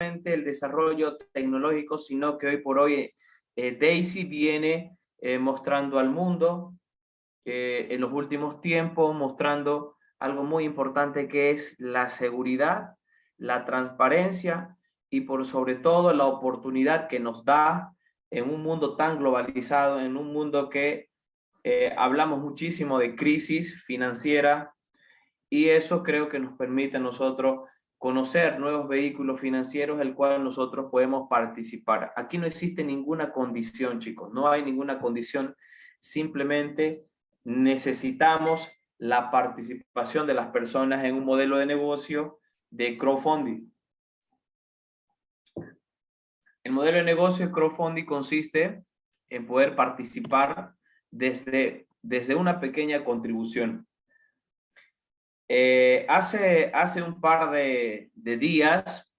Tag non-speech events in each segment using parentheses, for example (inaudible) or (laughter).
el desarrollo tecnológico, sino que hoy por hoy eh, Daisy viene eh, mostrando al mundo eh, en los últimos tiempos, mostrando algo muy importante que es la seguridad, la transparencia y por sobre todo la oportunidad que nos da en un mundo tan globalizado, en un mundo que hablamos muchísimo de crisis financiera y eso creo que nos permite a nosotros conocer nuevos vehículos financieros el cual nosotros podemos participar. Aquí no existe ninguna condición, chicos, no hay ninguna condición, simplemente necesitamos la participación de las personas en un modelo de negocio de crowdfunding. El modelo de negocio de crowdfunding consiste en poder participar desde, desde una pequeña contribución. Eh, hace, hace un par de, días,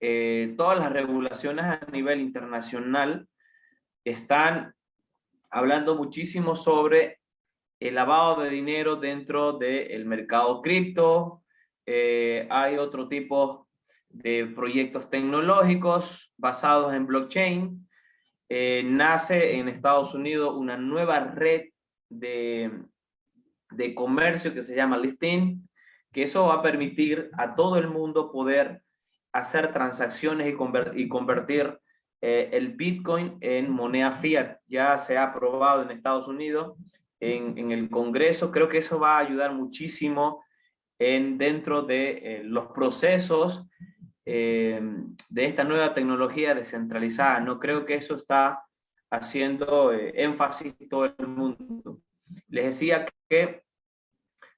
eh, todas las regulaciones a nivel internacional están hablando muchísimo sobre el lavado de dinero dentro del mercado cripto. Eh, hay otro tipo de proyectos tecnológicos basados en blockchain. nace en Estados Unidos una nueva red de, de comercio que se llama Lifting, que eso va a permitir a todo el mundo poder hacer transacciones y, convertir eh, el Bitcoin en moneda fiat. Ya se ha aprobado en Estados Unidos, en, el Congreso. Creo que eso va a ayudar muchísimo en, dentro de eh, los procesos eh, de esta nueva tecnología descentralizada. No creo que eso está haciendo énfasis todo el mundo. Les decía que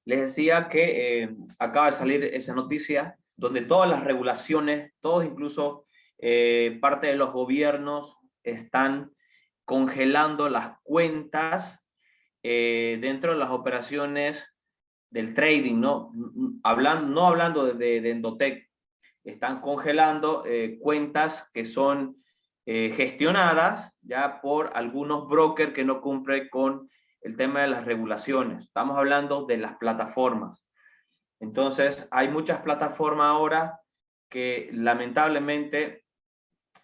les decía que eh, acaba de salir esa noticia donde todas las regulaciones, todos incluso eh, parte de los gobiernos están congelando las cuentas eh, dentro de las operaciones del trading, ¿no? Hablando, no hablando de, de están congelando cuentas que son gestionadas ya por algunos brokers que no cumplen con el tema de las regulaciones. Estamos hablando de las plataformas. Entonces, hay muchas plataformas ahora que lamentablemente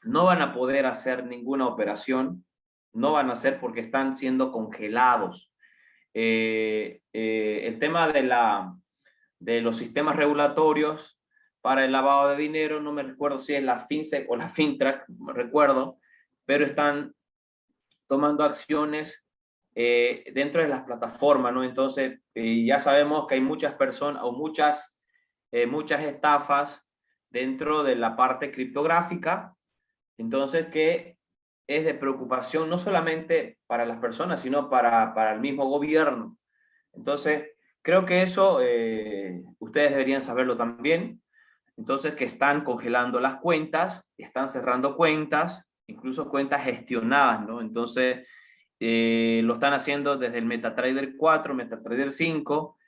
no van a poder hacer ninguna operación, no van a hacer porque están siendo congelados. Eh, eh, el tema de, la, de los sistemas regulatorios para el lavado de dinero, no me recuerdo si es la FinSec o la FinTrack, me recuerdo, pero están tomando acciones eh, dentro de las plataformas, ¿no? Entonces, eh, ya sabemos que hay muchas personas o muchas, eh, muchas estafas dentro de la parte criptográfica, entonces que es de preocupación no solamente para las personas, sino para, para el mismo gobierno. Entonces, creo que eso ustedes deberían saberlo también. Entonces, que están congelando las cuentas, están cerrando cuentas, incluso cuentas gestionadas, ¿no? Entonces, eh, lo están haciendo desde el MetaTrader 4, MetaTrader 5,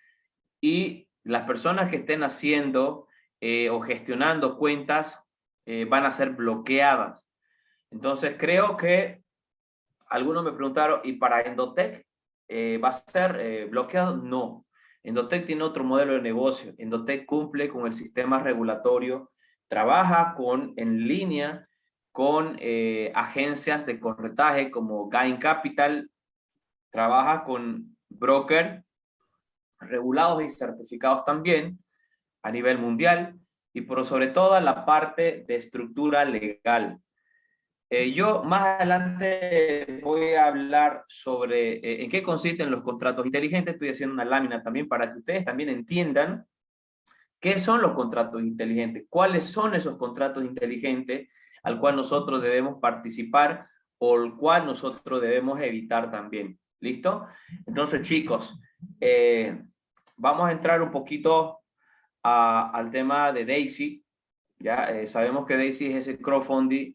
y las personas que estén haciendo eh, o gestionando cuentas eh, van a ser bloqueadas. Entonces creo que algunos me preguntaron, ¿y para Endotech va a ser bloqueado? No. Endotech tiene otro modelo de negocio. Endotech cumple con el sistema regulatorio, trabaja con, en línea con eh, agencias de corretaje como Gain Capital, trabaja con brokers regulados y certificados también a nivel mundial y por sobre todo la parte de estructura legal. Eh, yo más adelante voy a hablar sobre eh, en qué consisten los contratos inteligentes. Estoy haciendo una lámina también para que ustedes también entiendan qué son los contratos inteligentes, cuáles son esos contratos inteligentes al cual nosotros debemos participar o el cual nosotros debemos evitar también. ¿Listo? Entonces, chicos, eh, vamos a entrar un poquito al tema de Daisy. Ya eh, sabemos que Daisy es ese crowdfunding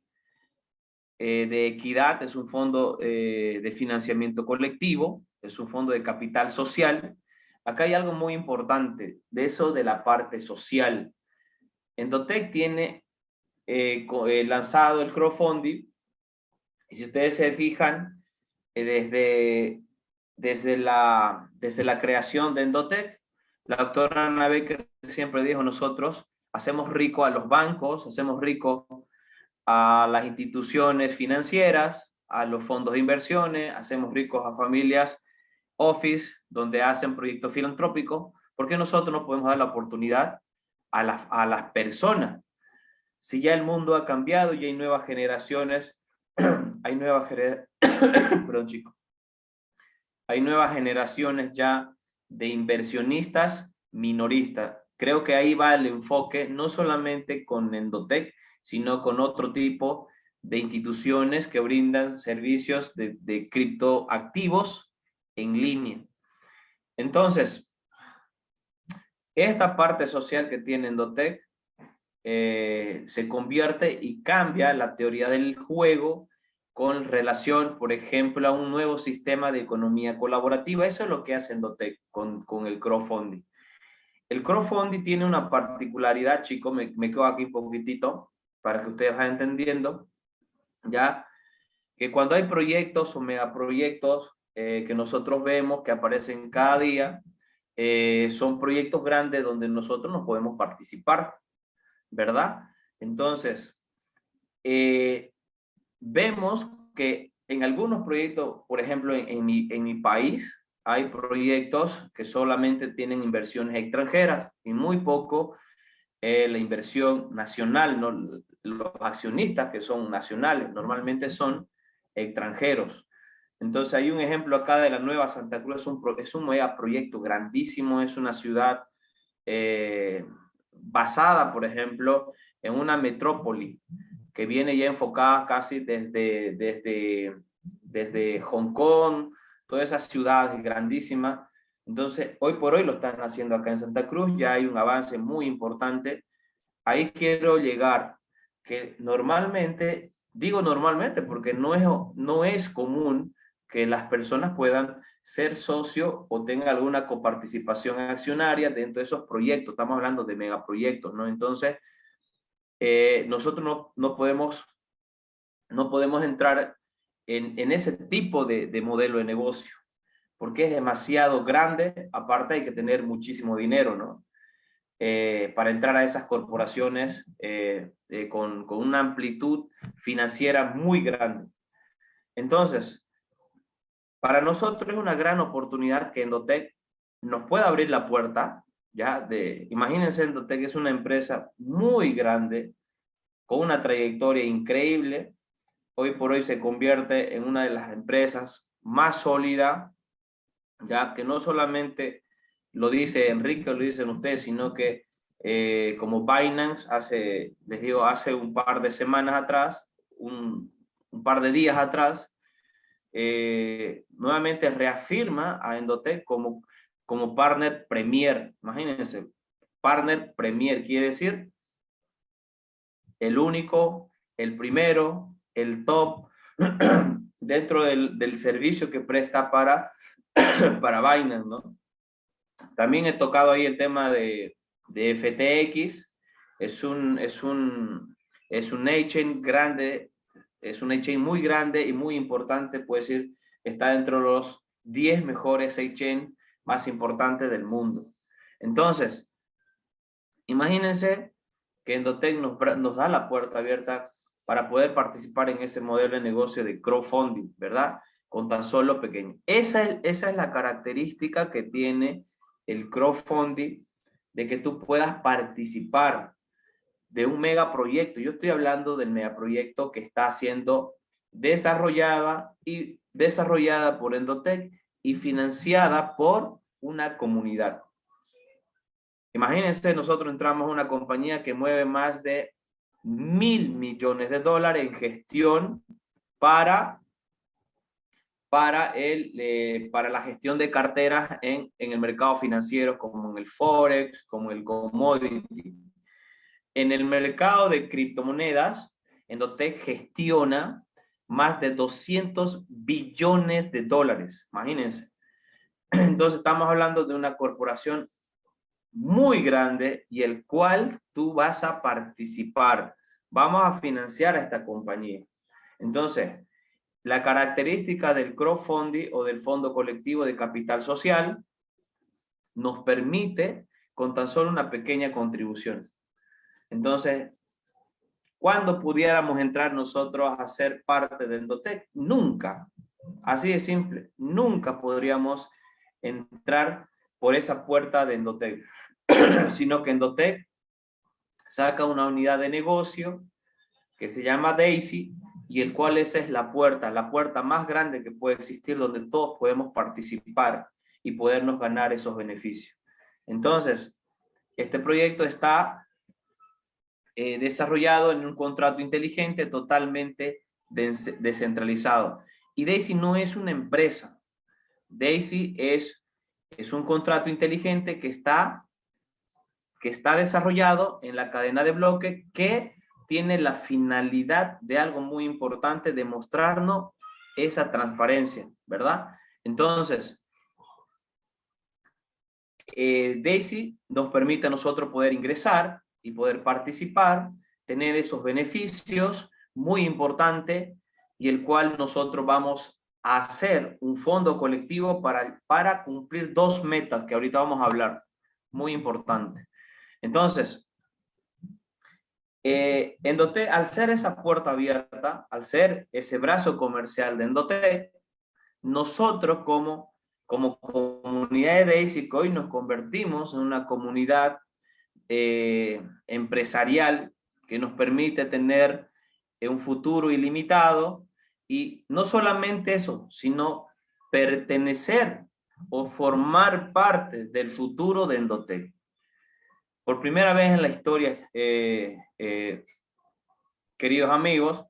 eh, de equidad, es un fondo de financiamiento colectivo, es un fondo de capital social. Acá hay algo muy importante de eso de la parte social. Endotech tiene eh, eh, lanzado el crowdfunding. Y si ustedes se fijan, eh, desde, desde, la, desde la creación de Endotech, la doctora Ana Becker siempre dijo, nosotros hacemos rico a los bancos, hacemos rico a las instituciones financieras, a los fondos de inversiones, hacemos ricos a familias office donde hacen proyectos filantrópicos, porque nosotros no podemos dar la oportunidad a, a las personas. Si ya el mundo ha cambiado y hay nuevas generaciones, (clears throat) hay nuevas (coughs) chico. Hay nuevas generaciones ya de inversionistas minoristas. Creo que ahí va el enfoque, no solamente con Endotech, sino con otro tipo de instituciones que brindan servicios de, de criptoactivos en línea. Entonces, esta parte social que tiene Endotech eh, se convierte y cambia la teoría del juego con relación, por ejemplo, a un nuevo sistema de economía colaborativa. Eso es lo que hace con, con el crowdfunding. El crowdfunding tiene una particularidad, chicos, me, me quedo aquí un poquitito para que ustedes vayan entendiendo, ya, que cuando hay proyectos o megaproyectos eh, que nosotros vemos que aparecen cada día, eh, son proyectos grandes donde nosotros nos podemos participar, ¿verdad? Entonces, eh, vemos que en algunos proyectos, por ejemplo, en, mi, en mi país, hay proyectos que solamente tienen inversiones extranjeras y muy poco eh, la inversión nacional. ¿no? Los accionistas que son nacionales normalmente son extranjeros. Entonces hay un ejemplo acá de la Nueva Santa Cruz, es un, es un mega proyecto grandísimo, es una ciudad eh, basada, por ejemplo, en una metrópoli que viene ya enfocada casi desde, desde, desde Hong Kong, todas esas ciudades grandísimas. Entonces, hoy por hoy lo están haciendo acá en Santa Cruz, ya hay un avance muy importante. Ahí quiero llegar, que normalmente, digo normalmente porque no es, no es común que las personas puedan ser socio o tengan alguna coparticipación accionaria dentro de esos proyectos. Estamos hablando de megaproyectos, ¿no? Entonces, eh, nosotros no, no, podemos, no podemos entrar en, en ese tipo de, de, modelo de negocio, porque es demasiado grande, aparte hay que tener muchísimo dinero, ¿no? Eh, para entrar a esas corporaciones eh, con, con una amplitud financiera muy grande. Entonces, para nosotros es una gran oportunidad que Endotech nos pueda abrir la puerta, ya de, imagínense Endotech es una empresa muy grande, con una trayectoria increíble, hoy por hoy se convierte en una de las empresas más sólidas, ya que no solamente lo dice Enrique, lo dicen ustedes, sino que eh, como Binance hace, les digo, hace un par de semanas atrás, un par de días atrás, eh, nuevamente reafirma a Endotech como, como partner premier. Imagínense, partner premier quiere decir el único, el primero, el top (clears throat) dentro del, del servicio que presta para, (clears throat) para Binance, ¿no? También he tocado ahí el tema de, de FTX, es un, es un, es un exchange grande es un exchange muy grande y muy importante, puede decir, está dentro de los 10 mejores exchange más importantes del mundo. Entonces, imagínense que Endotech nos, da la puerta abierta para poder participar en ese modelo de negocio de crowdfunding, ¿verdad? Con tan solo pequeño. Esa es, esa es la característica que tiene el crowdfunding, de que tú puedas participar de un megaproyecto. Yo estoy hablando del megaproyecto que está siendo desarrollada y desarrollada por Endotech y financiada por una comunidad. Imagínense, nosotros entramos a una compañía que mueve más de mil millones de dólares en gestión para, para, el, eh, para la gestión de carteras en, en el mercado financiero, como en el Forex, como el Commodity, en el mercado de criptomonedas, Endotech gestiona más de 200 billones de dólares, imagínense. (clears throat) Entonces estamos hablando de una corporación muy grande y el cual tú vas a participar. Vamos a financiar a esta compañía. Entonces, la característica del crowdfunding o del fondo colectivo de capital social nos permite con tan solo una pequeña contribución Entonces, ¿cuándo pudiéramos entrar nosotros a ser parte de Endotec? Nunca. Así de simple. Nunca podríamos entrar por esa puerta de Endotec. (clears throat) sino que Endotec saca una unidad de negocio que se llama Daisy y el cual esa es la puerta, la puerta más grande que puede existir donde todos podemos participar y podernos ganar esos beneficios. Entonces, este proyecto está eh, desarrollado en un contrato inteligente totalmente descentralizado. Y Daisy no es una empresa. Daisy es, es un contrato inteligente que está, que está desarrollado en la cadena de bloque que tiene la finalidad de algo muy importante, de mostrarnos esa transparencia, ¿verdad? Entonces, eh, Daisy nos permite a nosotros poder ingresar y poder participar, tener esos beneficios muy importante y el cual nosotros vamos a hacer un fondo colectivo para, para cumplir dos metas que ahorita vamos a hablar, muy importante. Entonces, eh, Endote, al ser esa puerta abierta, al ser ese brazo comercial de Endote, nosotros como, como comunidad de Daisy hoy nos convertimos en una comunidad eh, empresarial que nos permite tener eh, un futuro ilimitado y no solamente eso, sino pertenecer o formar parte del futuro de Endotec. Por primera vez en la historia, eh, queridos amigos,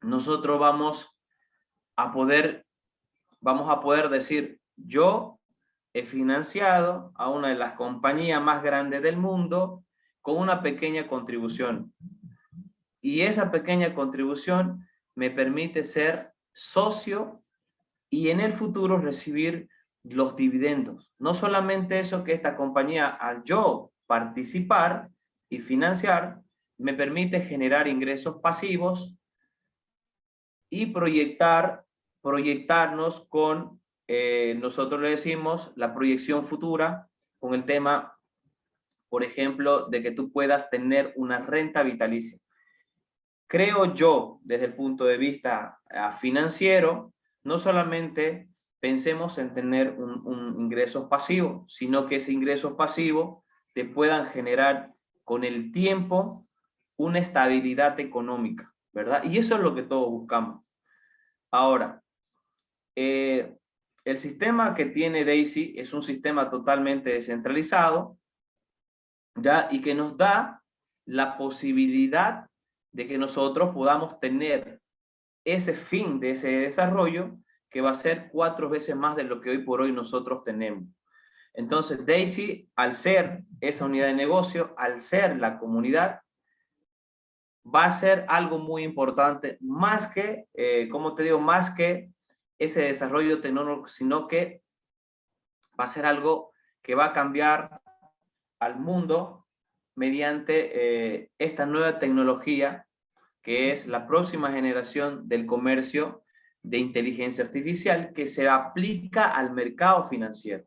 nosotros vamos a poder, vamos a poder decir, yo he financiado a una de las compañías más grandes del mundo con una pequeña contribución. Y esa pequeña contribución me permite ser socio y en el futuro recibir los dividendos. No solamente eso que esta compañía, al yo participar y financiar me permite generar ingresos pasivos y proyectar, proyectarnos con, eh, nosotros le decimos, la proyección futura con el tema, por ejemplo, de que tú puedas tener una renta vitalicia. Creo yo, desde el punto de vista ah, financiero, no solamente pensemos en tener un, un ingreso pasivo, sino que ese ingreso pasivo te puedan generar con el tiempo una estabilidad económica, ¿verdad? Y eso es lo que todos buscamos. Ahora, eh, el sistema que tiene Daisy es un sistema totalmente descentralizado, ¿ya? Y que nos da la posibilidad de que nosotros podamos tener ese fin de ese desarrollo que va a ser cuatro veces más de lo que hoy por hoy nosotros tenemos. Entonces, Daisy, al ser esa unidad de negocio, al ser la comunidad, va a ser algo muy importante, más que, eh, como te digo, más que ese desarrollo tecnológico, sino que va a ser algo que va a cambiar al mundo mediante eh, esta nueva tecnología que es la próxima generación del comercio de inteligencia artificial que se aplica al mercado financiero.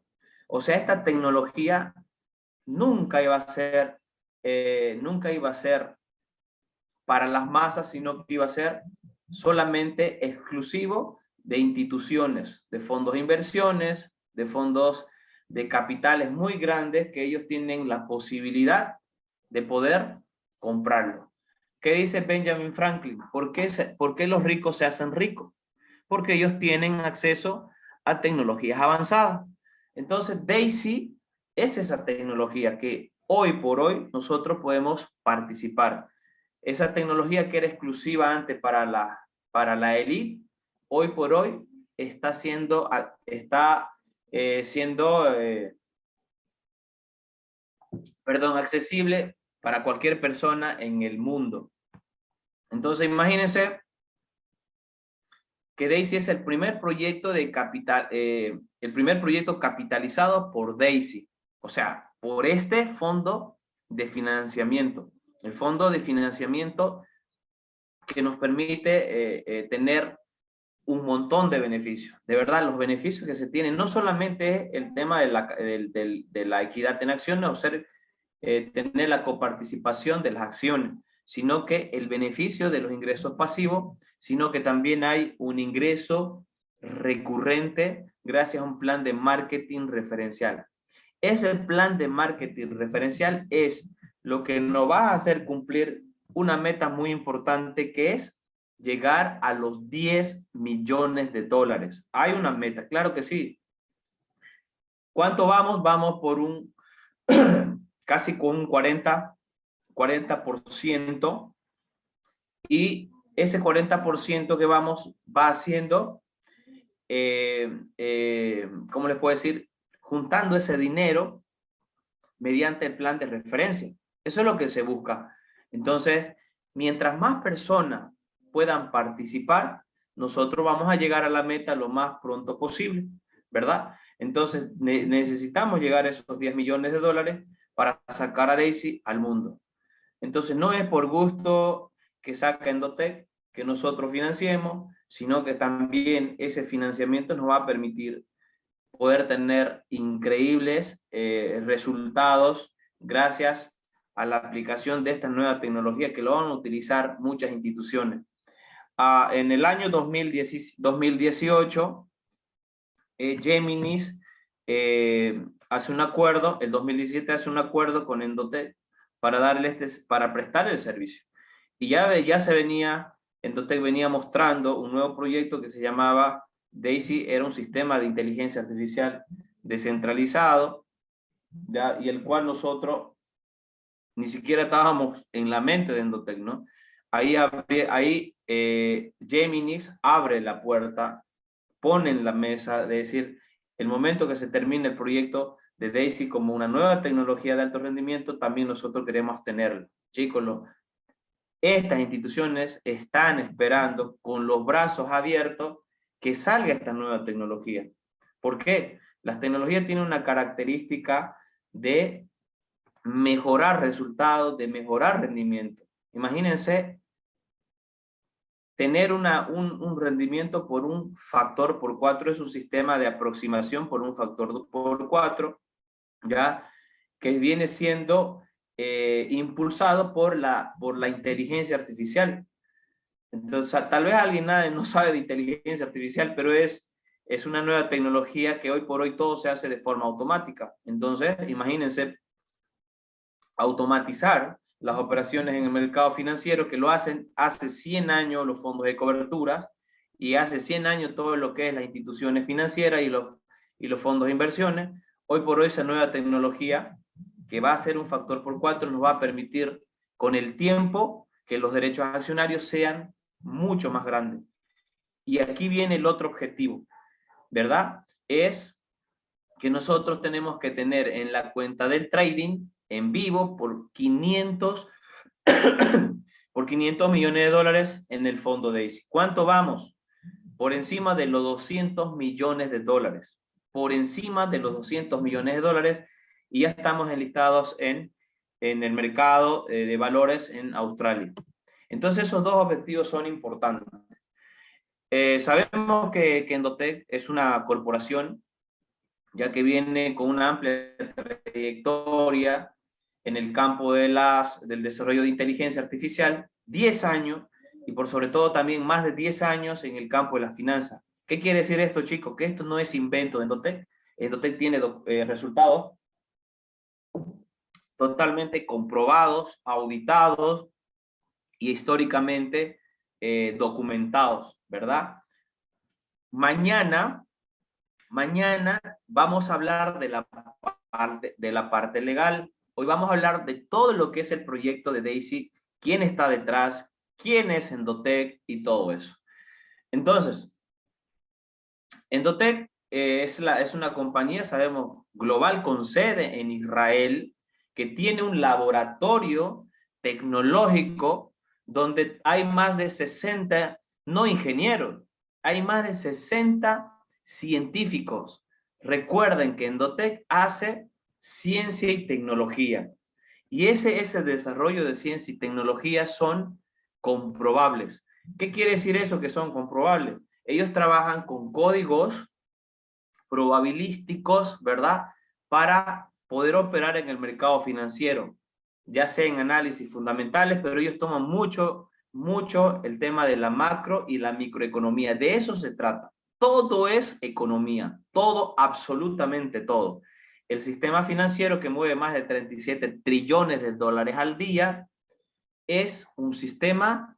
O sea, esta tecnología nunca iba a ser, eh, nunca iba a ser para las masas, sino que iba a ser solamente exclusivo de instituciones, de fondos de inversiones, de fondos de capitales muy grandes que ellos tienen la posibilidad de poder comprarlo. ¿Qué dice Benjamin Franklin? ¿Por qué, ¿Por qué los ricos se hacen ricos? Porque ellos tienen acceso a tecnologías avanzadas. Entonces, Daisy es esa tecnología que hoy por hoy nosotros podemos participar. Esa tecnología que era exclusiva antes para la, para la elite, hoy por hoy está siendo, está, eh, siendo eh, perdón, accesible para cualquier persona en el mundo. Entonces, imagínense que Daisy es el primer proyecto de capital, eh, el primer proyecto capitalizado por Daisy, o sea, por este fondo de financiamiento, el fondo de financiamiento que nos permite tener un montón de beneficios. De verdad, los beneficios que se tienen, no solamente el tema de la, de la equidad en acciones o ser eh, tener la coparticipación de las acciones, sino que el beneficio de los ingresos pasivos, sino que también hay un ingreso recurrente gracias a un plan de marketing referencial. Ese plan de marketing referencial es lo que nos va a hacer cumplir una meta muy importante que es llegar a los 10 millones de dólares. Hay una meta, claro que sí. ¿Cuánto vamos? Vamos por un (clears throat) casi con un 40, 40% y ese 40% que vamos va haciendo, eh, eh, ¿cómo les puedo decir? Juntando ese dinero mediante el plan de referencia. Eso es lo que se busca. Entonces, mientras más personas puedan participar, nosotros vamos a llegar a la meta lo más pronto posible, ¿verdad? Entonces, necesitamos llegar a esos 10 millones de dólares para sacar a Daisy al mundo. Entonces, no es por gusto que saca Endotech, que nosotros financiemos, sino que también ese financiamiento nos va a permitir poder tener increíbles eh, resultados gracias a la aplicación de esta nueva tecnología que lo van a utilizar muchas instituciones. En el año 2018, eh, Geminis eh, hace un acuerdo, el 2017 hace un acuerdo con Endotech para, darle este, para prestar el servicio. Y ya, ya se venía, Endotech venía mostrando un nuevo proyecto que se llamaba DAISY, era un sistema de inteligencia artificial descentralizado, y el cual nosotros ni siquiera estábamos en la mente de Endotech, ¿no? Ahí, ahí eh, abre la puerta, pone en la mesa de decir, el momento que se termine el proyecto de DAISY como una nueva tecnología de alto rendimiento, también nosotros queremos tenerlo. Chicos, estas instituciones están esperando con los brazos abiertos que salga esta nueva tecnología. ¿Por qué? Las tecnologías tienen una característica de mejorar resultados, de mejorar rendimiento. Imagínense tener una, un, rendimiento por un factor por cuatro es un sistema de aproximación por un factor por cuatro, ¿ya? que viene siendo eh, impulsado por la, por la inteligencia artificial. Entonces, tal vez alguien no sabe de inteligencia artificial, pero es, es una nueva tecnología que hoy por hoy todo se hace de forma automática. Entonces, imagínense automatizar las operaciones en el mercado financiero que lo hacen hace 100 años los fondos de coberturas y hace 100 años todo lo que es las instituciones financieras y los, y los fondos de inversiones. Hoy por hoy esa nueva tecnología que va a ser un factor por cuatro nos va a permitir con el tiempo que los derechos accionarios sean mucho más grandes. Y aquí viene el otro objetivo, ¿verdad? Es que nosotros tenemos que tener en la cuenta del trading en vivo por 500, (coughs) por 500 millones de dólares en el fondo DAISY. ¿Cuánto vamos? Por encima de los 200 millones de dólares. Por encima de los 200 millones de dólares y ya estamos enlistados en, en el mercado eh, de valores en Australia. Entonces esos dos objetivos son importantes. Eh, sabemos que, que Endotech es una corporación ya que viene con una amplia trayectoria en el campo de las, del desarrollo de inteligencia artificial, 10 años, y por sobre todo también más de 10 años en el campo de las finanzas. ¿Qué quiere decir esto, chicos? Que esto no es invento de Endotech. Endotech tiene eh, resultados totalmente comprobados, auditados y históricamente eh, documentados, ¿verdad? Mañana, mañana vamos a hablar de la parte, de la parte legal, Hoy vamos a hablar de todo lo que es el proyecto de Daisy, quién está detrás, quién es Endotech y todo eso. Entonces, Endotech eh, es, es una compañía, sabemos, global con sede en Israel, que tiene un laboratorio tecnológico donde hay más de 60, no ingenieros, hay más de 60 científicos. Recuerden que Endotech hace ciencia y tecnología. Y ese, ese desarrollo de ciencia y tecnología son comprobables. ¿Qué quiere decir eso que son comprobables? Ellos trabajan con códigos probabilísticos, ¿verdad? Para poder operar en el mercado financiero, ya sea en análisis fundamentales, pero ellos toman mucho, mucho el tema de la macro y la microeconomía. De eso se trata. Todo es economía, todo, absolutamente todo. El sistema financiero que mueve más de 37 trillones de dólares al día es un sistema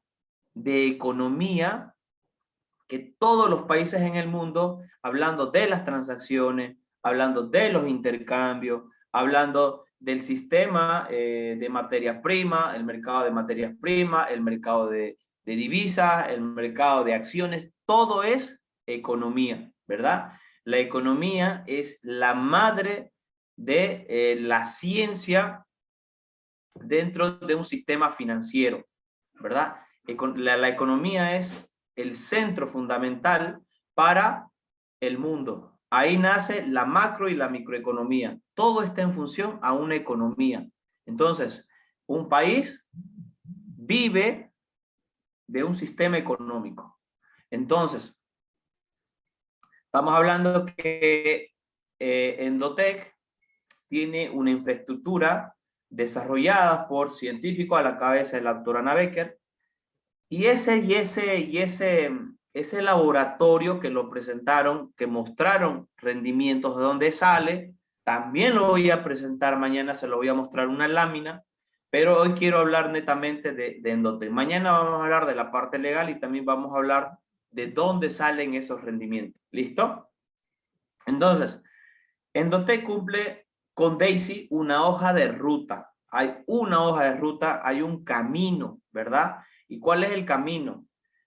de economía que todos los países en el mundo, hablando de las transacciones, hablando de los intercambios, hablando del sistema eh, de materias primas, el mercado de materias primas, el mercado de, divisas, el mercado de acciones, todo es economía, ¿verdad? La economía es la madre de eh, la ciencia dentro de un sistema financiero, ¿verdad? la, economía es el centro fundamental para el mundo. Ahí nace la macro y la microeconomía. Todo está en función a una economía. Entonces, un país vive de un sistema económico. Entonces, estamos hablando que eh, Endotec tiene una infraestructura desarrollada por científicos a la cabeza de la doctora Ana Becker, y ese, y ese, y ese, ese laboratorio que lo presentaron, que mostraron rendimientos de dónde sale, también lo voy a presentar mañana, se lo voy a mostrar una lámina, pero hoy quiero hablar netamente de, de. Mañana vamos a hablar de la parte legal y también vamos a hablar de dónde salen esos rendimientos. ¿Listo? Entonces, Endotec cumple con Daisy una hoja de ruta. Hay una hoja de ruta, hay un camino, ¿verdad? ¿Y cuál es el camino?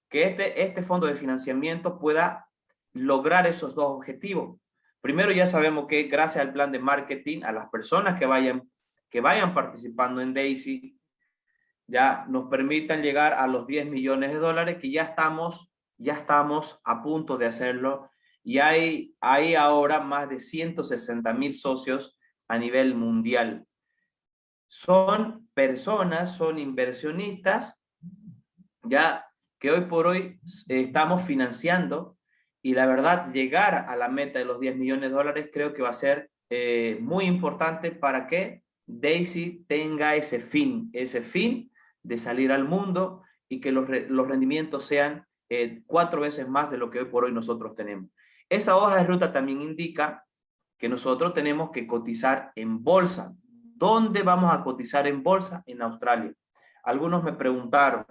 Que este, este fondo de financiamiento pueda lograr esos dos objetivos. Primero ya sabemos que gracias al plan de marketing, a las personas que vayan, que vayan participando en Daisy, ya nos permitan llegar a los 10 millones de dólares que ya estamos, ya estamos a punto de hacerlo y hay, hay ahora más de 160 mil socios a nivel mundial. Son personas, son inversionistas ya que hoy por hoy eh, estamos financiando y la verdad llegar a la meta de los 10 millones de dólares creo que va a ser eh, muy importante para que Daisy tenga ese fin, ese fin de salir al mundo y que los, los rendimientos sean eh, cuatro veces más de lo que hoy por hoy nosotros tenemos. Esa hoja de ruta también indica que nosotros tenemos que cotizar en bolsa. ¿Dónde vamos a cotizar en bolsa? En Australia. Algunos me preguntaron,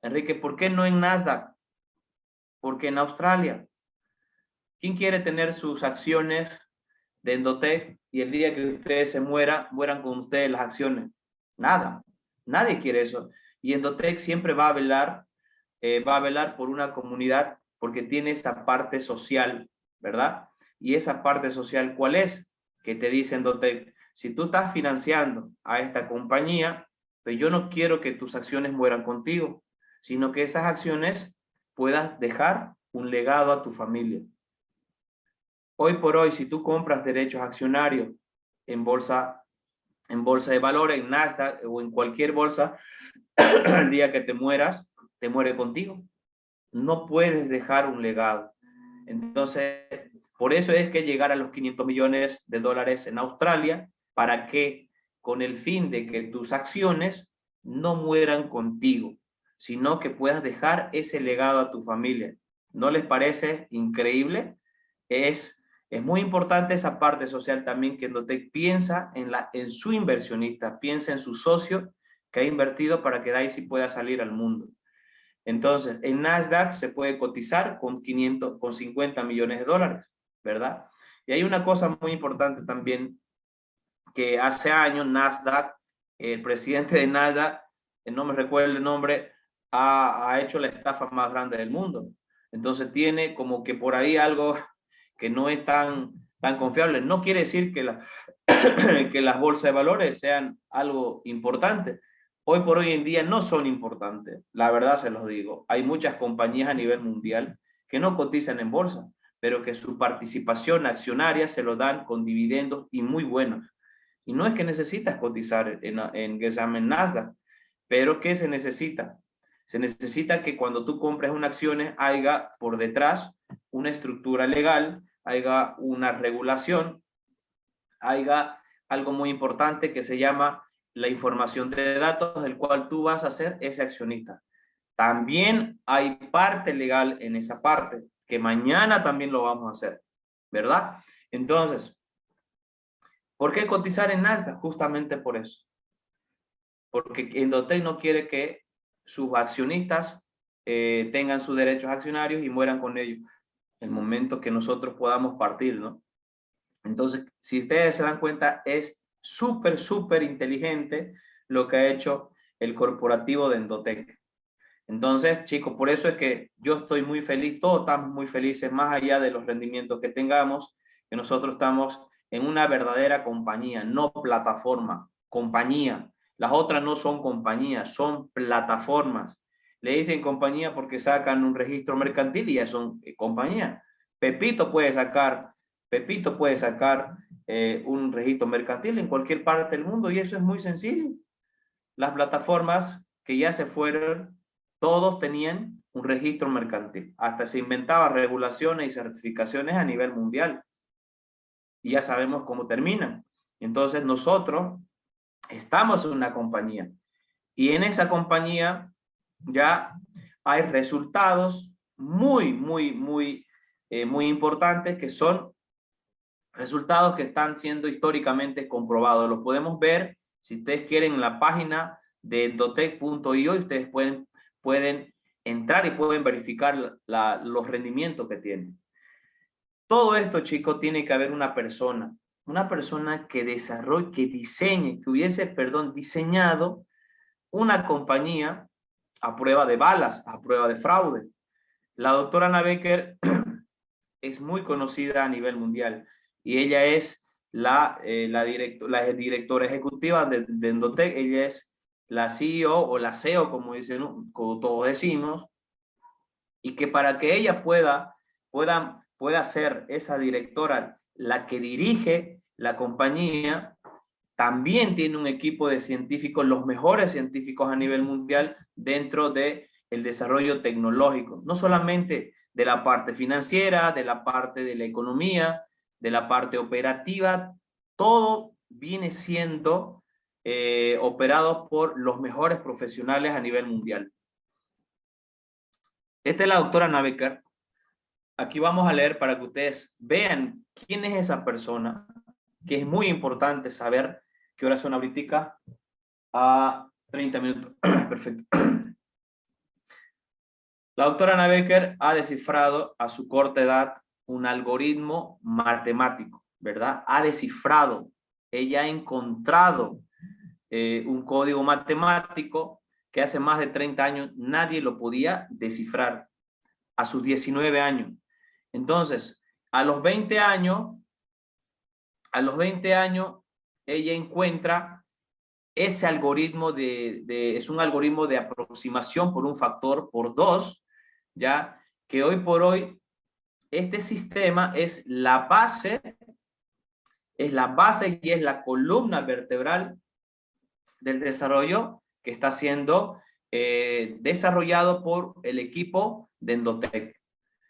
Enrique, ¿por qué no en Nasdaq? Porque en Australia. ¿Quién quiere tener sus acciones de Endotech y el día que ustedes se mueran, mueran con ustedes las acciones? Nada. Nadie quiere eso. Y Endotech siempre va a velar, eh, va a velar por una comunidad porque tiene esa parte social, ¿verdad? Y esa parte social, ¿cuál es? Que te dice Endotech, si tú estás financiando a esta compañía, pues yo no quiero que tus acciones mueran contigo sino que esas acciones puedas dejar un legado a tu familia. Hoy por hoy, si tú compras derechos accionarios en bolsa, en bolsa de valores, en Nasdaq o en cualquier bolsa, (clears throat) el día que te mueras, te muere contigo. No puedes dejar un legado. Entonces, por eso es que llegar a los 500 millones de dólares en Australia, para que con el fin de que tus acciones no mueran contigo, sino que puedas dejar ese legado a tu familia. ¿No les parece increíble? Es, es muy importante esa parte social también, que Endotec piensa en, la, en su inversionista, piensa en su socio que ha invertido para que Daisy pueda salir al mundo. Entonces, en Nasdaq se puede cotizar con 500, con 50 millones de dólares, ¿verdad? Y hay una cosa muy importante también, que hace años Nasdaq, el presidente de Nasdaq, no me recuerdo el nombre, ha, hecho la estafa más grande del mundo. Entonces tiene como que por ahí algo que no es tan, tan confiable. No quiere decir que, la, (coughs) que las bolsas de valores sean algo importante. Hoy por hoy en día no son importantes. La verdad se los digo. Hay muchas compañías a nivel mundial que no cotizan en bolsa, pero que su participación accionaria se lo dan con dividendos y muy buenos. Y no es que necesitas cotizar en, en, en Nasdaq, pero ¿qué se necesita? Se necesita que cuando tú compres una acción haya por detrás una estructura legal, haya una regulación, haya, algo muy importante que se llama la información de datos, del cual tú vas a ser ese accionista. También hay parte legal en esa parte, que mañana también lo vamos a hacer, ¿verdad? Entonces, ¿por qué cotizar en Nasdaq? Justamente por eso. Porque Endotec no quiere que sus accionistas eh, tengan sus derechos accionarios y mueran con ellos. El momento que nosotros podamos partir, ¿no? Entonces, si ustedes se dan cuenta, es súper, súper inteligente lo que ha hecho el corporativo de Endotec. Entonces, chicos, por eso es que yo estoy muy feliz, todos estamos muy felices, más allá de los rendimientos que tengamos, que nosotros estamos en una verdadera compañía, no plataforma, compañía. Las otras no son compañías, son plataformas. Le dicen compañía porque sacan un registro mercantil y ya son eh, compañía. Pepito puede sacar, Pepito puede sacar eh, un registro mercantil en cualquier parte del mundo y eso es muy sencillo. Las plataformas que ya se fueron, todos tenían un registro mercantil. Hasta se inventaba regulaciones y certificaciones a nivel mundial. Y ya sabemos cómo terminan. Entonces nosotros estamos en una compañía. Y en esa compañía ya hay resultados muy, muy, muy, eh, muy importantes que son resultados que están siendo históricamente comprobados. Los podemos ver, si ustedes quieren, en la página de endotech.io, ustedes pueden, pueden entrar y pueden verificar los rendimientos que tienen. Todo esto, chicos, tiene que haber una persona, una persona que desarrolle, que diseñe, que hubiese, perdón, diseñado una compañía a prueba de balas, a prueba de fraude. La doctora Ana Becker (clears throat) es muy conocida a nivel mundial y ella es la, eh, la, la directora ejecutiva de, de, ella es la CEO o la CEO, como, dicen, como todos decimos, y que para que ella pueda, pueda, pueda ser esa directora la que dirige la compañía, también tiene un equipo de científicos, los mejores científicos a nivel mundial dentro de el desarrollo tecnológico, no solamente de la parte financiera, de la parte de la economía, de la parte operativa, todo viene siendo eh, operado por los mejores profesionales a nivel mundial. Esta es la doctora Navecar. Aquí vamos a leer para que ustedes vean quién es esa persona, que es muy importante saber qué hora son ahorita, a 30 minutos. (clears throat) Perfecto. (clears throat) La doctora Becker ha descifrado a su corta edad un algoritmo matemático, ¿verdad? Ha descifrado, ella ha encontrado eh, un código matemático que hace más de 30 años nadie lo podía descifrar, a sus 19 años. Entonces, a los 20 años, a los 20 años, ella encuentra ese algoritmo de, de, es un algoritmo de aproximación por un factor por dos, ya que hoy por hoy este sistema es la base, es la base y es la columna vertebral del desarrollo que está siendo eh, desarrollado por el equipo de Endotec.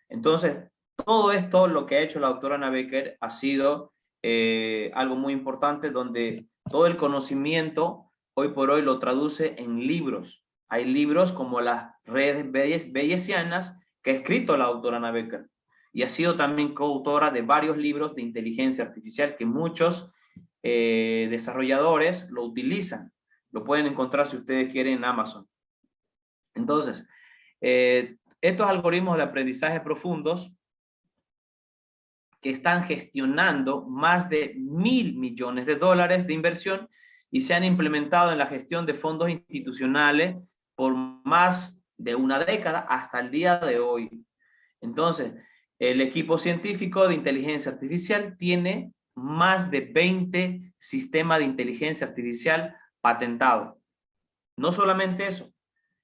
Entonces, todo esto, lo que ha hecho la doctora Ana Becker, ha sido eh, algo muy importante donde todo el conocimiento hoy por hoy lo traduce en libros. Hay libros como las redes bellesianas que ha escrito la doctora Ana Becker y ha sido también coautora de varios libros de inteligencia artificial que muchos eh, desarrolladores lo utilizan. Lo pueden encontrar si ustedes quieren en Amazon. Entonces, eh, estos algoritmos de aprendizaje profundos que están gestionando más de mil millones de dólares de inversión y se han implementado en la gestión de fondos institucionales por más de una década hasta el día de hoy. Entonces, el equipo científico de inteligencia artificial tiene más de 20 sistemas de inteligencia artificial patentados. No solamente eso,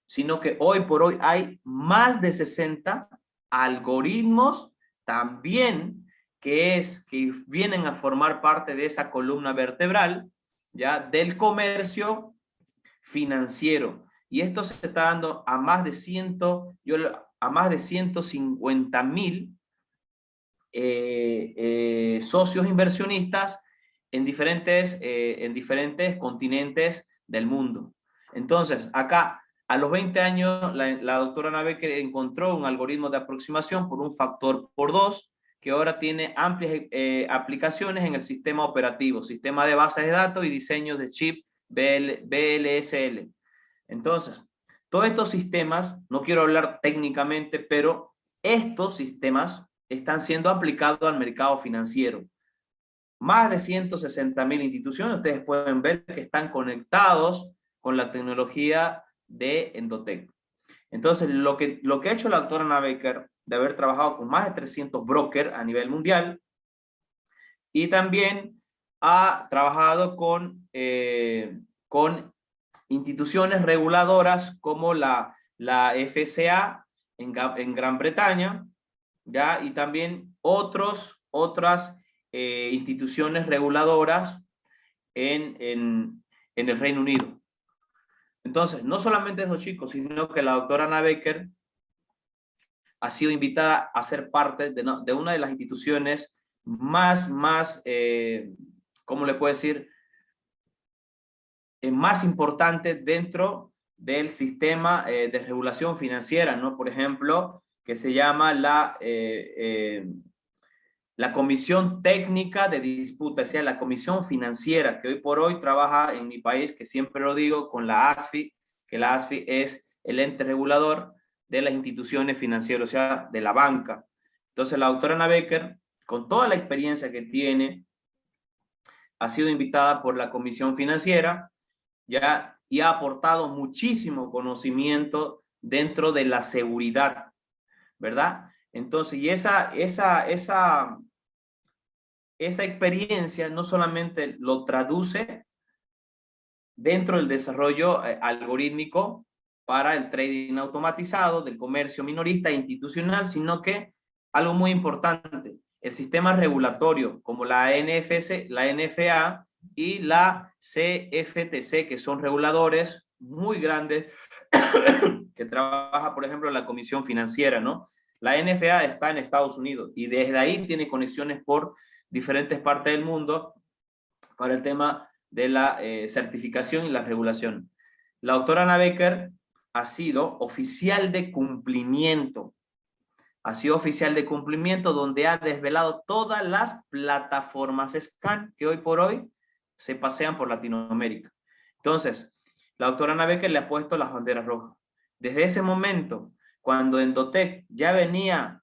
sino que hoy por hoy hay más de 60 algoritmos también que es que vienen a formar parte de esa columna vertebral ya del comercio financiero y esto se está dando a más de ciento yo a más de 150 mil eh, eh, socios inversionistas en diferentes, eh, en diferentes continentes del mundo. Entonces, acá, a los 20 años, la, doctora Nabecker encontró un algoritmo de aproximación por un factor por dos, que ahora tiene amplias eh, aplicaciones en el sistema operativo, sistema de bases de datos y diseño de chip BLSL. Entonces, todos estos sistemas, no quiero hablar técnicamente, pero estos sistemas están siendo aplicados al mercado financiero. Más de 160 mil instituciones, ustedes pueden ver que están conectados con la tecnología de Endotech. Entonces, lo que, lo que ha hecho la doctora Ana Baker, de haber trabajado con más de 300 brokers a nivel mundial, y también ha trabajado con, eh, con instituciones reguladoras como la, la FCA en, en Gran Bretaña, ¿ya? y también otros, otras eh, instituciones reguladoras en, en, en, el Reino Unido. Entonces, no solamente esos chicos, sino que la doctora Ana Becker ha sido invitada a ser parte de, de una de las instituciones más, más, eh, ¿cómo le puedo decir? Eh, más importantes dentro del sistema eh, de regulación financiera, ¿no? Por ejemplo, que se llama la, eh, la Comisión Técnica de Disputa, o sea, la Comisión Financiera, que hoy por hoy trabaja en mi país, que siempre lo digo, con la ASFI, que la ASFI es el ente regulador de las instituciones financieras, o sea, de la banca. Entonces, la doctora Ana Becker, con toda la experiencia que tiene, ha sido invitada por la Comisión Financiera, ya, y ha aportado muchísimo conocimiento dentro de la seguridad ¿verdad? Entonces, y esa, esa, esa, esa experiencia no solamente lo traduce dentro del desarrollo eh, algorítmico para el trading automatizado del comercio minorista e institucional, sino que algo muy importante, el sistema regulatorio como la NFC, la NFA y la CFTC, que son reguladores muy grandes (coughs) que trabaja, por ejemplo, la Comisión Financiera, ¿no? La NFA está en Estados Unidos y desde ahí tiene conexiones por diferentes partes del mundo para el tema de la eh, certificación y la regulación. La doctora Ana Becker ha sido oficial de cumplimiento. Ha sido oficial de cumplimiento donde ha desvelado todas las plataformas SCAN que hoy por hoy se pasean por Latinoamérica. Entonces, la doctora Ana Becker le ha puesto las banderas rojas. Desde ese momento, cuando Endotec ya venía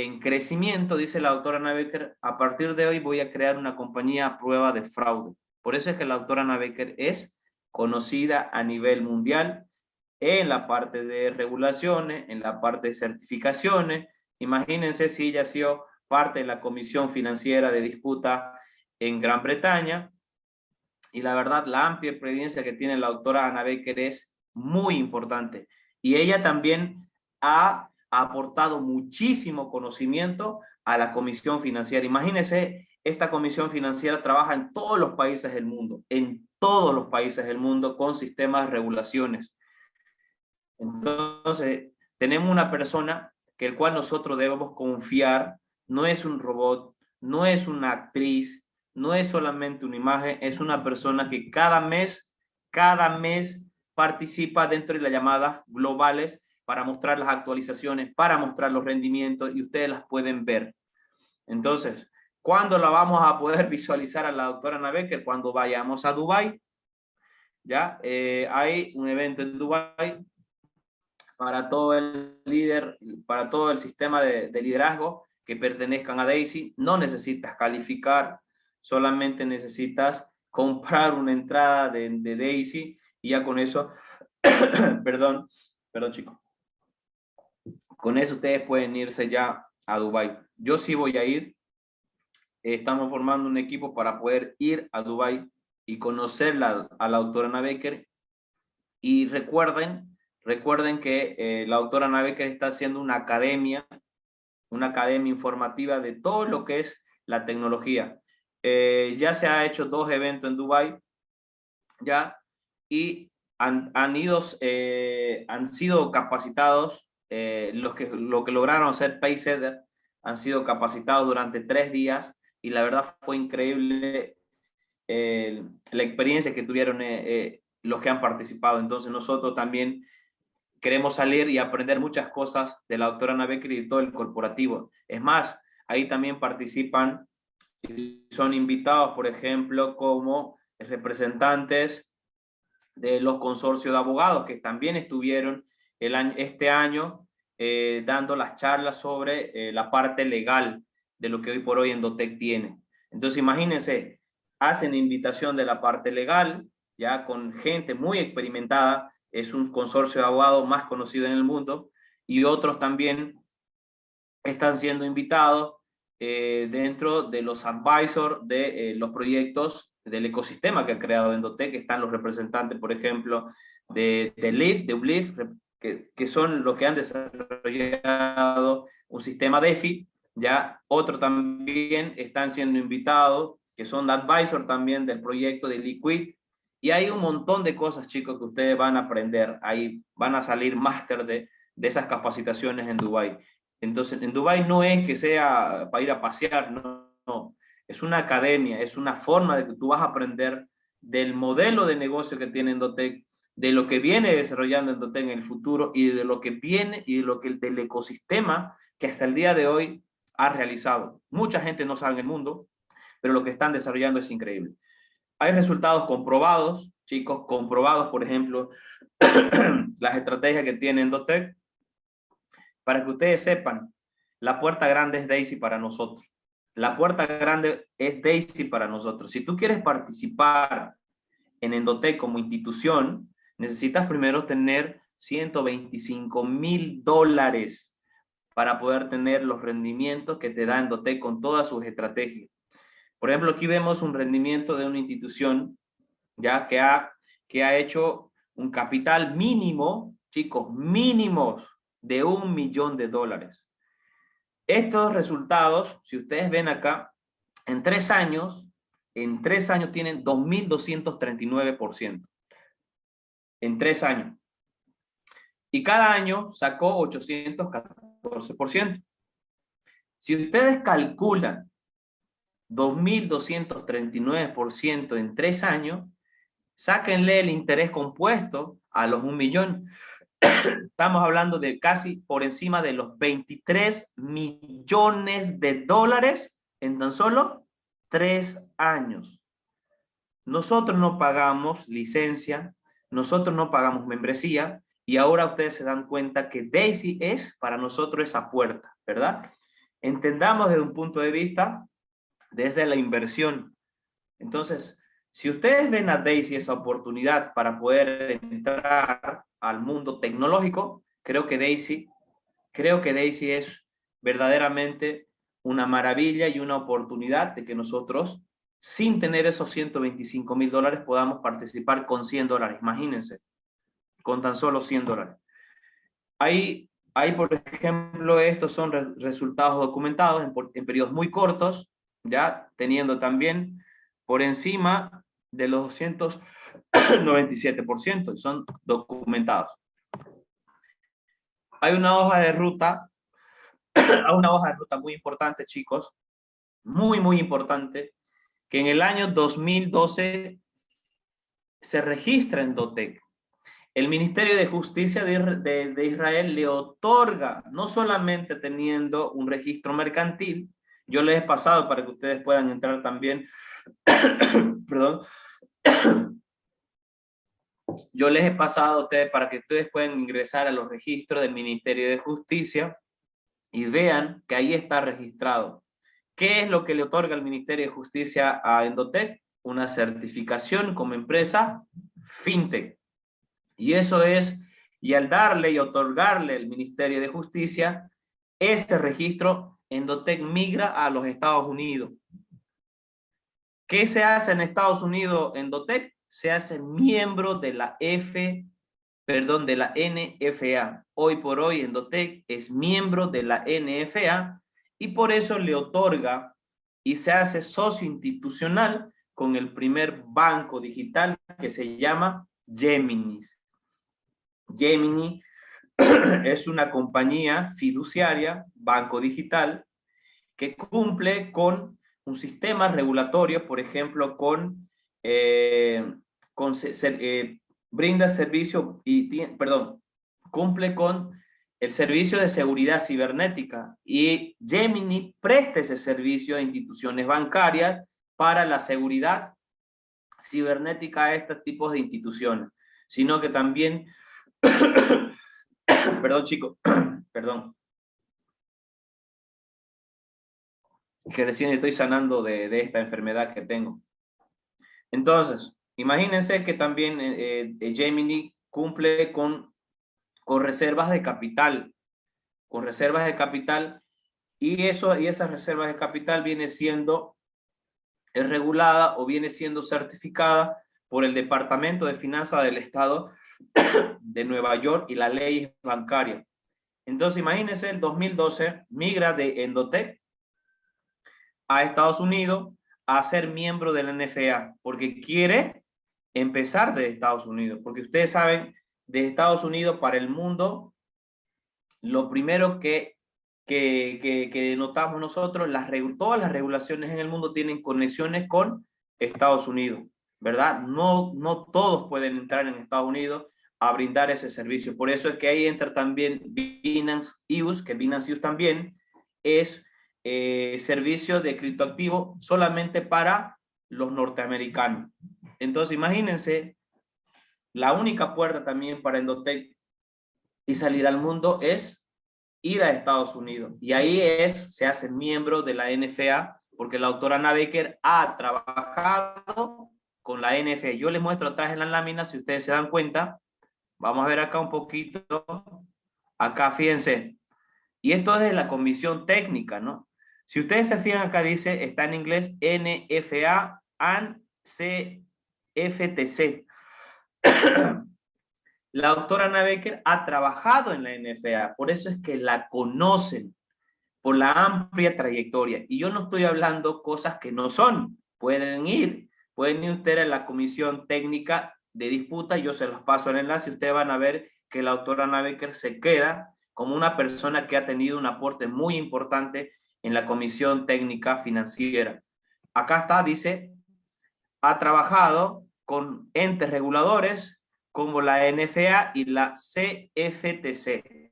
en crecimiento, dice la doctora Ana a partir de hoy voy a crear una compañía a prueba de fraude. Por eso es que la doctora Ana es conocida a nivel mundial en la parte de regulaciones, en la parte de certificaciones. Imagínense si ella ha sido parte de la Comisión Financiera de Disputa en Gran Bretaña. Y la verdad, la amplia experiencia que tiene la doctora Ana Becker es muy importante. Y ella también ha aportado muchísimo conocimiento a la Comisión Financiera. Imagínense, esta Comisión Financiera trabaja en todos los países del mundo, en todos los países del mundo con sistemas de regulaciones. Entonces, tenemos una persona que el cual nosotros debemos confiar, no es un robot, no es una actriz, no es solamente una imagen, es una persona que cada mes, cada mes participa dentro de las llamadas globales para mostrar las actualizaciones, para mostrar los rendimientos y ustedes las pueden ver. Entonces, ¿cuándo la vamos a poder (laughs) visualizar a la doctora Ana Cuando vayamos a Dubai. Ya eh, hay un evento en Dubai para todo el líder, para todo el sistema de, liderazgo que pertenezcan a Daisy. No necesitas calificar, solamente necesitas comprar una entrada de, de Daisy y ya con eso, (coughs) perdón, perdón chicos, con eso ustedes pueden irse ya a Dubai. Yo sí voy a ir, estamos formando un equipo para poder ir a Dubai y conocer a la autora Ana Becker y recuerden, recuerden que eh, la autora Ana Becker está haciendo una academia, una academia informativa de todo lo que es la tecnología. Eh, ya se ha hecho dos eventos en Dubai, ya, y han, ido, eh, han sido capacitados, eh, los que, lo que lograron hacer Paysetter han sido capacitados durante tres días y la verdad fue increíble la experiencia que tuvieron los que han participado. Entonces nosotros también queremos salir y aprender muchas cosas de la doctora Navekri y todo el corporativo. Es más, ahí también participan y son invitados, por ejemplo, como representantes de los consorcios de abogados que también estuvieron el año, este año eh, dando las charlas sobre eh, la parte legal de lo que hoy por hoy Endotec tiene. Entonces, imagínense, hacen invitación de la parte legal, ya con gente muy experimentada, es un consorcio de abogados más conocido en el mundo, y otros también están siendo invitados eh, dentro de los advisors de los proyectos del ecosistema que ha creado Endotec, están los representantes, por ejemplo, de, de LIB, de UBLIF, que, son los que han desarrollado un sistema DeFi, ya otro también están siendo invitados, que son advisor también del proyecto de Liquid, y hay un montón de cosas, chicos, que ustedes van a aprender, ahí van a salir máster de, de esas capacitaciones en Dubai. Entonces, en Dubai no es que sea para ir a pasear, no, no. Es una academia, es una forma de que tú vas a aprender del modelo de negocio que tiene Endotec, de lo que viene desarrollando Endotec en el futuro y de lo que viene y de lo que del ecosistema que hasta el día de hoy ha realizado. Mucha gente no sabe en el mundo, pero lo que están desarrollando es increíble. Hay resultados comprobados, chicos, comprobados, por ejemplo, (clears throat) las estrategias que tiene Endotec. Para que ustedes sepan, la puerta grande es Daisy para nosotros. La puerta grande es Daisy para nosotros. Si tú quieres participar en Endotec como institución, necesitas primero tener 125 mil dólares para poder tener los rendimientos que te da Endotec con todas sus estrategias. Por ejemplo, aquí vemos un rendimiento de una institución ya que ha, que ha hecho un capital mínimo, chicos, mínimos de un millón de dólares. Estos resultados, si ustedes ven acá, en tres años, en tres años tienen 2.239%. En tres años. Y cada año sacó 814%. Si ustedes calculan 2.239% en tres años, sáquenle el interés compuesto a los un millón. (coughs) Estamos hablando de casi por encima de los 23 millones de dólares en tan solo tres años. Nosotros no pagamos licencia, nosotros no pagamos membresía y ahora ustedes se dan cuenta que Daisy es para nosotros esa puerta, ¿verdad? Entendamos desde un punto de vista, desde la inversión. Entonces, si ustedes ven a Daisy esa oportunidad para poder entrar al mundo tecnológico, creo que Daisy, creo que Daisy es verdaderamente una maravilla y una oportunidad de que nosotros, sin tener esos 125 mil dólares, podamos participar con 100 dólares. Imagínense, con tan solo 100 dólares. Ahí, por ejemplo, estos son resultados documentados en, periodos muy cortos, ya teniendo también por encima de los 297%, son documentados. Hay una hoja de ruta, (clears throat) una hoja de ruta muy importante, chicos, muy, muy importante, que en el año 2012 se registra en DOTEC. El Ministerio de Justicia de, de Israel le otorga, no solamente teniendo un registro mercantil, yo les he pasado para que ustedes puedan entrar también (coughs) perdón, (coughs) yo les he pasado a ustedes para que ustedes puedan ingresar a los registros del Ministerio de Justicia y vean que ahí está registrado. ¿Qué es lo que le otorga el Ministerio de Justicia a Endotec? Una certificación como empresa fintech. Y eso es, y al darle y otorgarle el Ministerio de Justicia, este registro Endotec migra a los Estados Unidos. ¿Qué se hace en Estados Unidos en DOTEC? Se hace miembro de la F, perdón, de la NFA. Hoy por hoy en DOTEC es miembro de la NFA y por eso le otorga y se hace socio institucional con el primer banco digital que se llama Gemini. Gemini (clears throat) es una compañía fiduciaria, banco digital, que cumple con un sistema regulatorio, por ejemplo, con eh, eh, brinda servicio y, perdón, cumple con el servicio de seguridad cibernética y Gemini presta ese servicio a instituciones bancarias para la seguridad cibernética a estos tipos de instituciones, sino que también, (coughs) perdón chicos, (coughs) perdón, que recién estoy sanando de, esta enfermedad que tengo. Entonces, imagínense que también eh, eh, Gemini cumple con, con reservas de capital, con reservas de capital, y, eso, y esas reservas de capital viene siendo regulada o viene siendo certificada por el Departamento de Finanzas del Estado de Nueva York y la ley bancaria. Entonces, imagínense, el 2012 migra de Endotech a Estados Unidos a ser miembro de la NFA, porque quiere empezar de Estados Unidos, porque ustedes saben, de Estados Unidos para el mundo, lo primero que, que, que, notamos nosotros, las, todas las regulaciones en el mundo tienen conexiones con Estados Unidos, ¿verdad? No, no todos pueden entrar en Estados Unidos a brindar ese servicio. Por eso es que ahí entra también Binance US, que Binance US también es eh, servicio de criptoactivo solamente para los norteamericanos. Entonces, imagínense, la única puerta también para Endotech y salir al mundo es ir a Estados Unidos. Y ahí es, se hace miembro de la NFA, porque la autora Ana Becker ha trabajado con la NFA. Yo les muestro atrás en la lámina, si ustedes se dan cuenta. Vamos a ver acá un poquito. Acá, fíjense. Y esto es de la comisión técnica, ¿no? Si ustedes se fijan acá dice, está en inglés NFA and CFTC. (coughs) la doctora Ana Becker ha trabajado en la NFA, por eso es que la conocen, por la amplia trayectoria. Y yo no estoy hablando cosas que no son. Pueden ir, pueden ir ustedes a la comisión técnica de disputa, yo se los paso el enlace, ustedes van a ver que la doctora Ana Becker se queda como una persona que ha tenido un aporte muy importante en la Comisión Técnica Financiera. Acá está, dice, ha trabajado con entes reguladores como la NFA y la CFTC.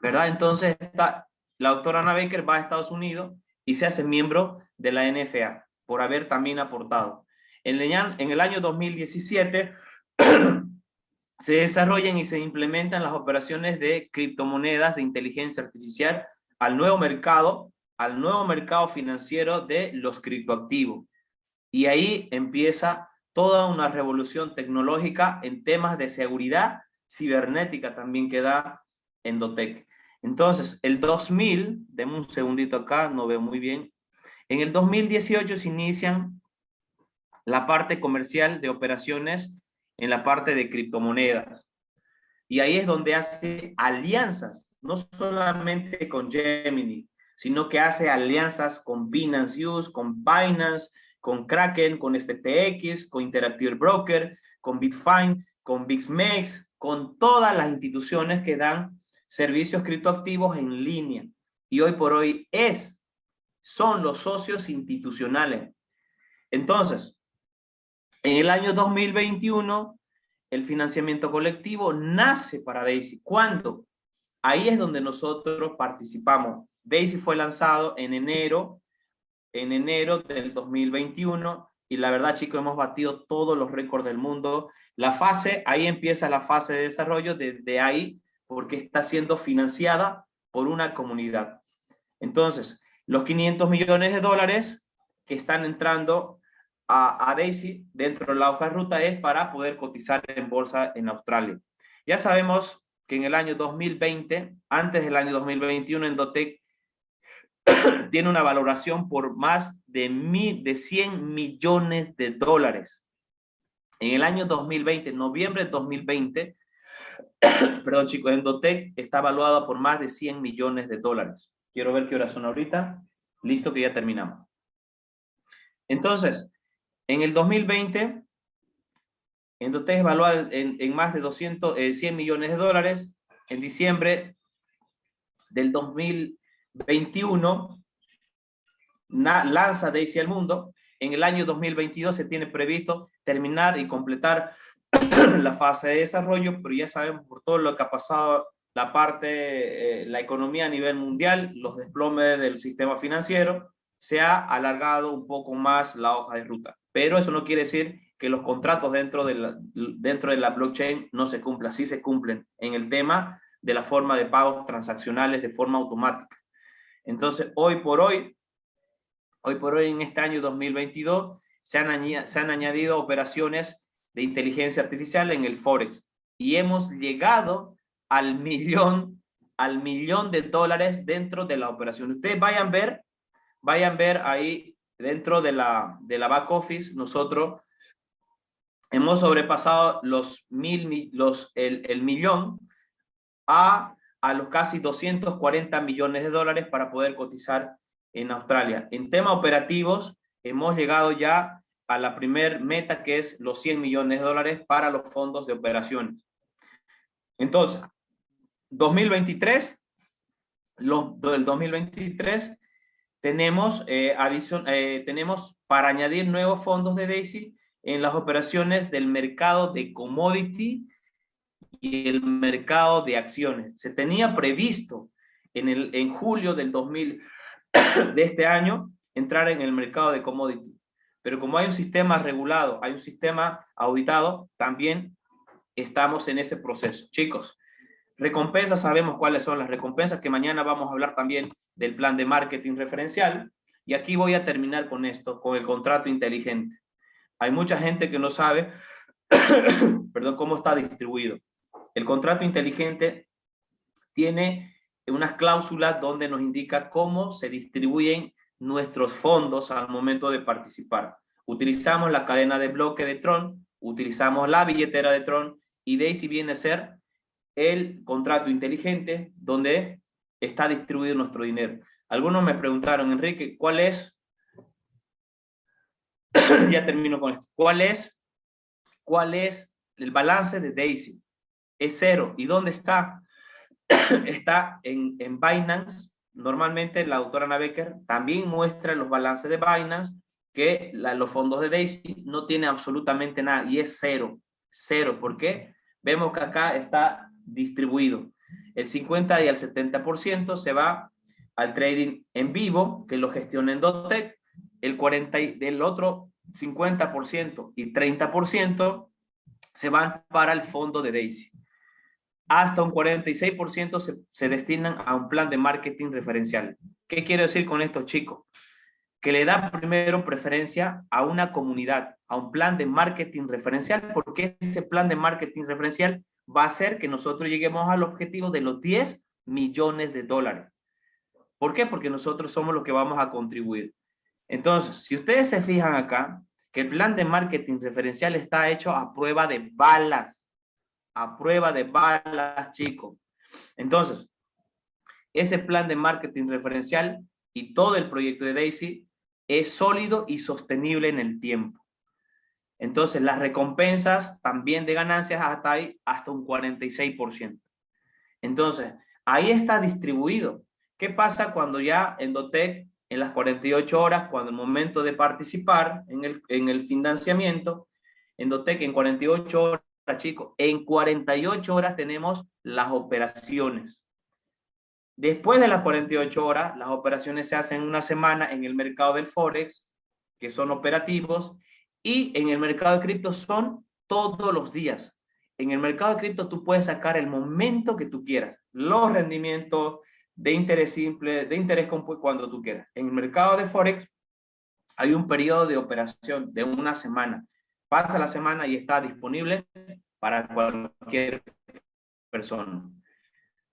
¿Verdad? Entonces, está, la doctora Ana Baker va a Estados Unidos y se hace miembro de la NFA por haber también aportado. En el año 2017 (clears throat) se desarrollan y se implementan las operaciones de criptomonedas de inteligencia artificial al nuevo mercado, al nuevo mercado financiero de los criptoactivos. Y ahí empieza toda una revolución tecnológica en temas de seguridad cibernética también que da Endotech. Entonces, el 2000, denme un segundito acá, no veo muy bien. En el 2018 se inician la parte comercial de operaciones en la parte de criptomonedas. Y ahí es donde hace alianzas, no solamente con Gemini, sino que hace alianzas con Binance Use, con Binance, con Kraken, con FTX, con Interactive Broker, con Bitfine, con BixMex, con todas las instituciones que dan servicios criptoactivos en línea. Y hoy por hoy es, son los socios institucionales. Entonces, en el año 2021, el financiamiento colectivo nace para Daisy. ¿Cuándo? Ahí es donde nosotros participamos. Daisy fue lanzado en enero, en enero del 2021, y la verdad, chicos, hemos batido todos los récords del mundo. La fase, ahí empieza la fase de desarrollo desde ahí, porque está siendo financiada por una comunidad. Entonces, los 500 millones de dólares que están entrando a, Daisy dentro de la hoja de ruta es para poder cotizar en bolsa en Australia. Ya sabemos que en el año 2020, antes del año 2021, Endotech (coughs) tiene una valoración por más de, mil, de 100 millones de dólares. En el año 2020, noviembre de 2020, (coughs) perdón chicos, Endotech está evaluado por más de 100 millones de dólares. Quiero ver qué hora son ahorita. Listo que ya terminamos. Entonces, en el 2020, Endotech evaluado en, en, más de 200, 100 eh, millones de dólares. En diciembre del 2021, lanza Daisy al mundo. En el año 2022 se tiene previsto terminar y completar (clears throat) la fase de desarrollo, pero ya sabemos por todo lo que ha pasado la parte, eh, la economía a nivel mundial, los desplomes del sistema financiero, se ha alargado un poco más la hoja de ruta. Pero eso no quiere decir que los contratos dentro de la, dentro de la blockchain no se cumplan, sí se cumplen en el tema de la forma de pagos transaccionales de forma automática. Entonces, hoy por hoy, hoy por hoy en este año 2022, se han, se han añadido operaciones de inteligencia artificial en el Forex y hemos llegado al (laughs) millón, al millón de dólares dentro de la operación. Ustedes vayan a ver, vayan ver ahí dentro de la, de la back office, nosotros hemos sobrepasado los mil, los, el, el millón a, a los casi 240 millones de dólares para poder cotizar en Australia. En temas operativos, hemos llegado ya a la primer meta que es los 100 millones de dólares para los fondos de operaciones. Entonces, 2023, los, del 2023, tenemos, eh, eh, tenemos para añadir nuevos fondos de DAISY en las operaciones del mercado de commodity y el mercado de acciones. Se tenía previsto en, el, en julio del 2000 (coughs) de este año entrar en el mercado de commodity. Pero como hay un sistema regulado, hay un sistema auditado, también estamos en ese proceso. Chicos, Recompensas, sabemos cuáles son las recompensas, que mañana vamos a hablar también del plan de marketing referencial. Y aquí voy a terminar con esto, con el contrato inteligente. Hay mucha gente que no sabe, (coughs) perdón, cómo está distribuido. El contrato inteligente tiene unas cláusulas donde nos indica cómo se distribuyen nuestros fondos al momento de participar. Utilizamos la cadena de bloque de Tron, utilizamos la billetera de Tron y Daisy viene a ser el contrato inteligente donde está distribuido nuestro dinero. Algunos me preguntaron, Enrique, ¿cuál es? (coughs) ya termino con esto. ¿Cuál es? ¿Cuál es el balance de Daisy? Es cero. ¿Y dónde está? (clears throat) está en, en Binance. Normalmente la doctora Ana Becker también muestra los balances de Binance que los fondos de Daisy no tienen absolutamente nada y es cero. Cero. ¿Por qué? Vemos que acá está distribuido. El 50 y el 70% se va al trading en vivo, que lo gestiona en Dotec. El 40 del otro 50% y 30% se van para el fondo de Daisy. Hasta un 46% se, se destinan a un plan de marketing referencial. ¿Qué quiero decir con esto, chicos? Que le da primero preferencia a una comunidad, a un plan de marketing referencial, porque ese plan de marketing referencial va a ser que nosotros lleguemos al objetivo de los 10 millones de dólares. ¿Por qué? Porque nosotros somos los que vamos a contribuir. Entonces, si ustedes se fijan acá, que el plan de marketing referencial está hecho a prueba de balas. A prueba de balas, chicos. Entonces, ese plan de marketing referencial y todo el proyecto de Daisy es sólido y sostenible en el tiempo. Entonces, las recompensas también de ganancias hasta ahí, hasta un 46%. Entonces, ahí está distribuido. ¿Qué pasa cuando ya Endotec, en las 48 horas, cuando el momento de participar en el, en el financiamiento, en 48 horas, chicos, en 48 horas tenemos las operaciones. Después de las 48 horas, las operaciones se hacen una semana en el mercado del Forex, que son operativos, y en el mercado de cripto son todos los días. En el mercado de cripto tú puedes sacar el momento que tú quieras, los rendimientos de interés simple, de interés cuando tú quieras. En el mercado de Forex hay un periodo de operación de una semana. Pasa la semana y está disponible para cualquier persona.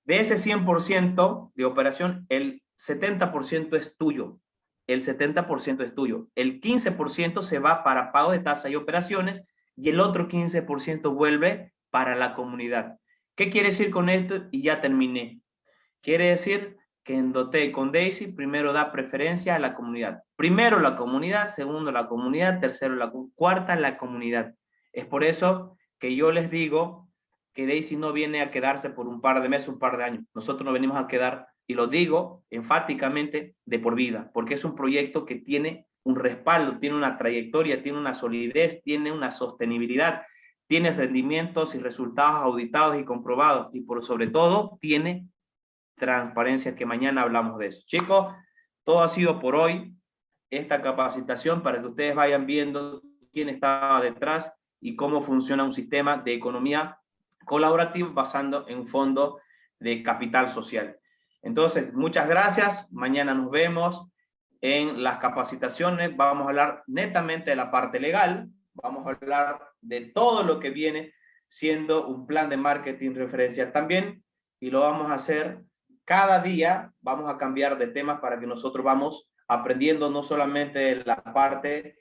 De ese 100% de operación, el 70% es tuyo el 70% es tuyo. El 15% se va para pago de tasa y operaciones y el otro 15% vuelve para la comunidad. ¿Qué quiere decir con esto? Y ya terminé. Quiere decir que en con Daisy primero da preferencia a la comunidad. Primero la comunidad, segundo la comunidad, tercero la cuarta la comunidad. Es por eso que yo les digo que Daisy no viene a quedarse por un par de meses, un par de años. Nosotros nos venimos a quedar y lo digo enfáticamente de por vida, porque es un proyecto que tiene un respaldo, tiene una trayectoria, tiene una solidez, tiene una sostenibilidad, tiene rendimientos y resultados auditados y comprobados y por sobre todo tiene transparencia, que mañana hablamos de eso. Chicos, todo ha sido por hoy, esta capacitación para que ustedes vayan viendo quién está detrás y cómo funciona un sistema de economía colaborativa basando en un fondo de capital social. Entonces, muchas gracias. Mañana nos vemos en las capacitaciones. Vamos a hablar netamente de la parte legal. Vamos a hablar de todo lo que viene siendo un plan de marketing referencial también. Y lo vamos a hacer cada día. Vamos a cambiar de temas para que nosotros vamos aprendiendo no solamente la parte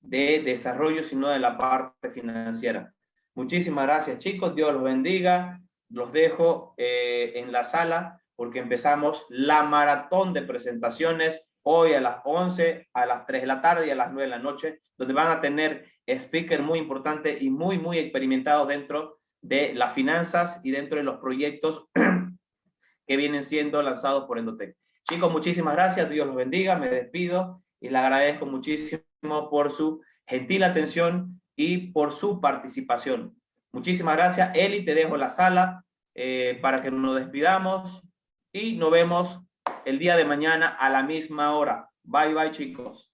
de desarrollo, sino de la parte financiera. Muchísimas gracias chicos, Dios los bendiga. Los dejo eh, en la sala porque empezamos la maratón de presentaciones hoy a las 11, a las 3 de la tarde y a las 9 de la noche, donde van a tener speakers muy importantes y muy, muy experimentados dentro de las finanzas y dentro de los proyectos (clears throat) que vienen siendo lanzados por Endotec. Chicos, muchísimas gracias, Dios los bendiga, me despido y le agradezco muchísimo por su gentil atención y por su participación. Muchísimas gracias, Eli, te dejo la sala eh, para que nos despidamos y nos vemos el día de mañana a la misma hora. Bye, bye, chicos.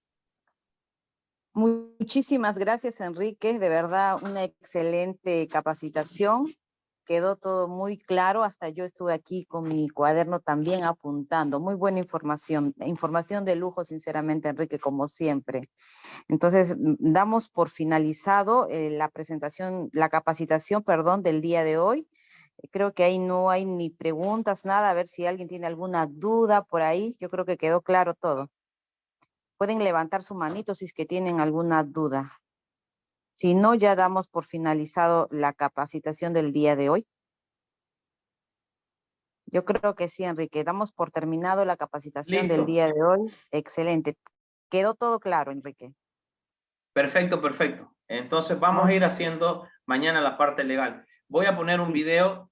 Muchísimas gracias, Enrique. De verdad, una excelente capacitación. Quedó todo muy claro. Hasta yo estuve aquí con mi cuaderno también apuntando. Muy buena información. Información de lujo, sinceramente, Enrique, como siempre. Entonces, damos por finalizado eh, la presentación, la capacitación, perdón, del día de hoy. Creo que ahí no hay ni preguntas, nada. A ver si alguien tiene alguna duda por ahí. Yo creo que quedó claro todo. Pueden levantar su manito si es que tienen alguna duda. Si no, ya damos por finalizado la capacitación del día de hoy. Yo creo que sí, Enrique. Damos por terminado la capacitación del día de hoy. Excelente. Quedó todo claro, Enrique. Perfecto, perfecto. Entonces vamos a ir haciendo mañana la parte legal. Voy a poner un video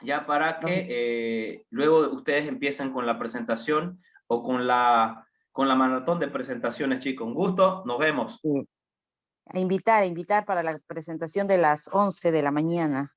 ya para que eh, luego ustedes empiecen con la presentación o con la, con la maratón de presentaciones, chicos. Un gusto, nos vemos. A invitar, a invitar para la presentación de las 11 de la mañana.